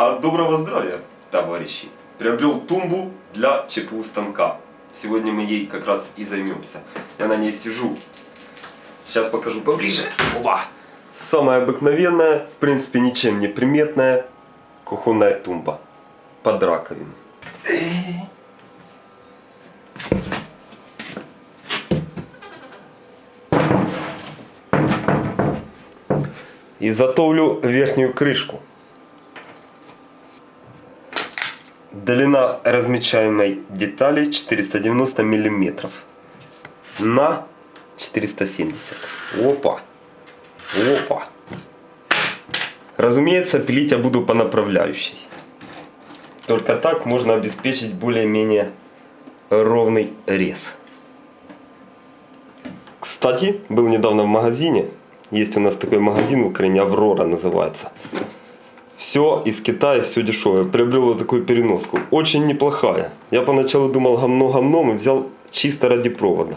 А доброго здравия, товарищи! Приобрел тумбу для ЧПУ станка. Сегодня мы ей как раз и займемся. Я на ней сижу. Сейчас покажу поближе. Оба! Самая обыкновенная, в принципе ничем не приметная кухонная тумба. Под раковину. Изготовлю верхнюю крышку. Длина размечаемой детали 490 миллиметров на 470. Опа! Опа! Разумеется, пилить я буду по направляющей. Только так можно обеспечить более-менее ровный рез. Кстати, был недавно в магазине. Есть у нас такой магазин в Украине, Аврора называется. Все из Китая, все дешевое. Приобрел вот такую переноску. Очень неплохая. Я поначалу думал гамно-гамном и взял чисто ради провода.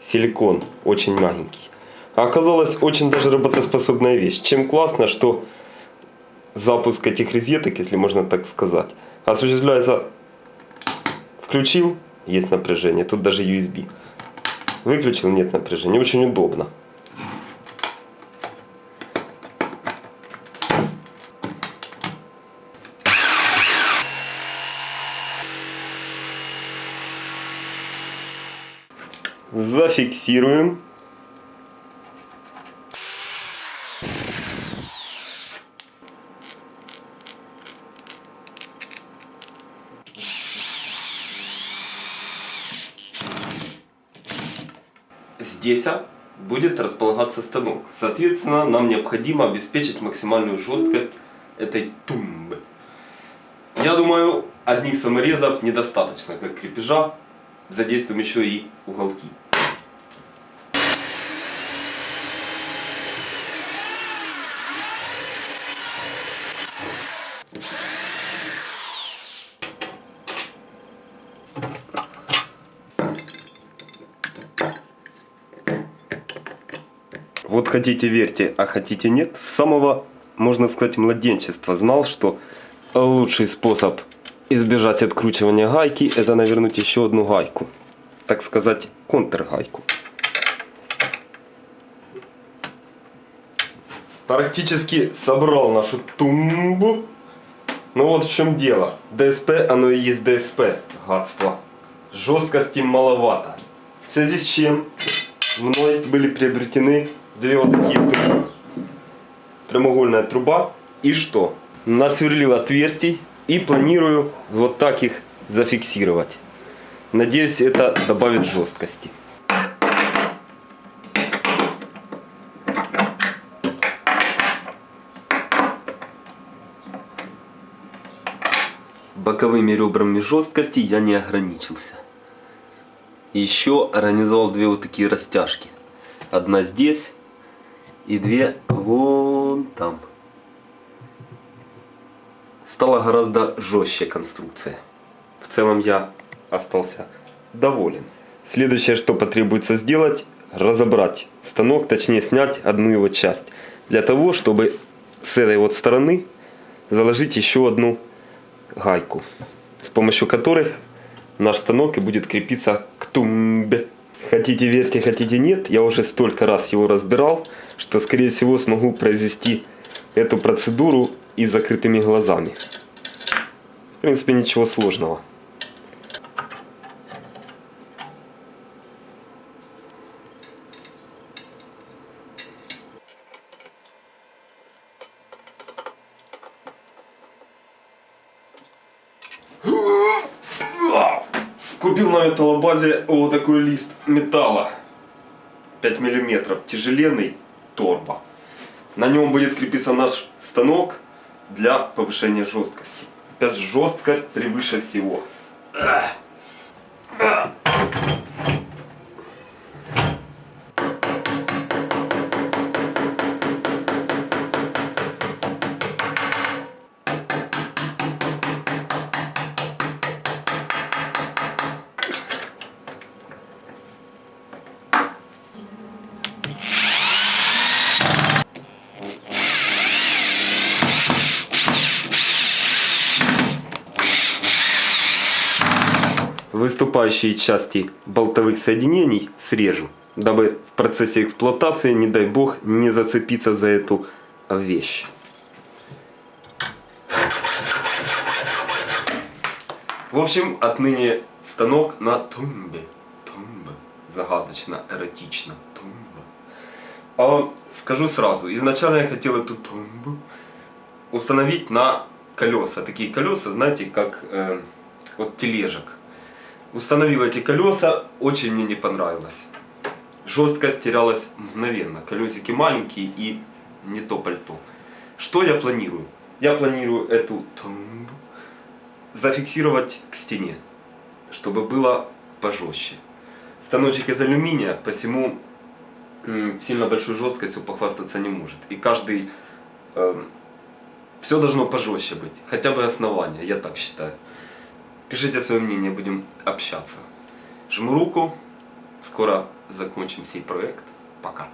Силикон, очень мягенький. А оказалось очень даже работоспособная вещь. Чем классно, что запуск этих розеток, если можно так сказать, осуществляется включил, есть напряжение, тут даже USB. Выключил, нет напряжения. Очень удобно. Зафиксируем. Здесь будет располагаться станок. Соответственно, нам необходимо обеспечить максимальную жесткость этой тумбы. Я думаю, одних саморезов недостаточно, как крепежа. Задействуем еще и уголки. Вот хотите верьте, а хотите нет, с самого, можно сказать, младенчества знал, что лучший способ избежать откручивания гайки, это навернуть еще одну гайку. Так сказать, контргайку. Практически собрал нашу тумбу. Ну вот в чем дело. ДСП, оно и есть ДСП, гадство. Жесткости маловато. В связи с чем мной были приобретены две вот такие трубы. Прямоугольная труба. И что? Насверлил отверстий и планирую вот так их зафиксировать. Надеюсь, это добавит жесткости. Боковыми ребрами жесткости я не ограничился. Еще организовал две вот такие растяжки. Одна здесь и две вон там. Стала гораздо жестче конструкция. В целом я остался доволен. Следующее, что потребуется сделать, разобрать станок, точнее снять одну его часть. Для того, чтобы с этой вот стороны заложить еще одну гайку, с помощью которых наш станок и будет крепиться к тумбе. Хотите верьте, хотите нет, я уже столько раз его разбирал, что скорее всего смогу произвести эту процедуру и закрытыми глазами. В принципе ничего сложного. Купил на металлобазе вот такой лист металла. 5 миллиметров. Тяжеленный торба. На нем будет крепиться наш станок для повышения жесткости. Опять же, жесткость превыше всего. Выступающие части болтовых соединений срежу, дабы в процессе эксплуатации, не дай бог, не зацепиться за эту вещь. В общем, отныне станок на тумбе. Тумба. Загадочно, эротично. Тумба. А скажу сразу, изначально я хотел эту тумбу установить на колеса. Такие колеса, знаете, как э, вот тележек. Установил эти колеса, очень мне не понравилось. Жесткость терялась мгновенно. Колесики маленькие и не то пальто. Что я планирую? Я планирую эту зафиксировать к стене, чтобы было пожестче. Станочек из алюминия, посему сильно большой жесткостью похвастаться не может. И каждый... эм, все должно пожестче быть. Хотя бы основание, я так считаю. Пишите свое мнение, будем общаться. Жму руку. Скоро закончим сей проект. Пока.